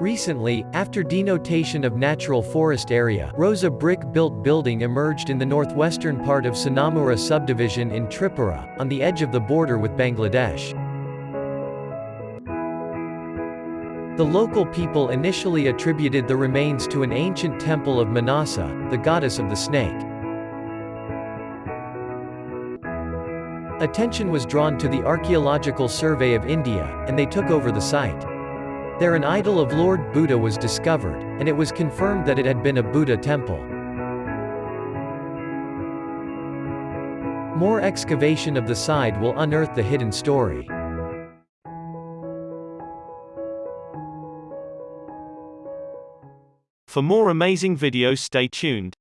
Recently, after denotation of natural forest area, rose a brick-built building emerged in the northwestern part of Sonamura subdivision in Tripura, on the edge of the border with Bangladesh. The local people initially attributed the remains to an ancient temple of Manasa, the goddess of the snake. Attention was drawn to the Archaeological Survey of India, and they took over the site. There an idol of Lord Buddha was discovered, and it was confirmed that it had been a Buddha temple. More excavation of the site will unearth the hidden story. For more amazing videos stay tuned.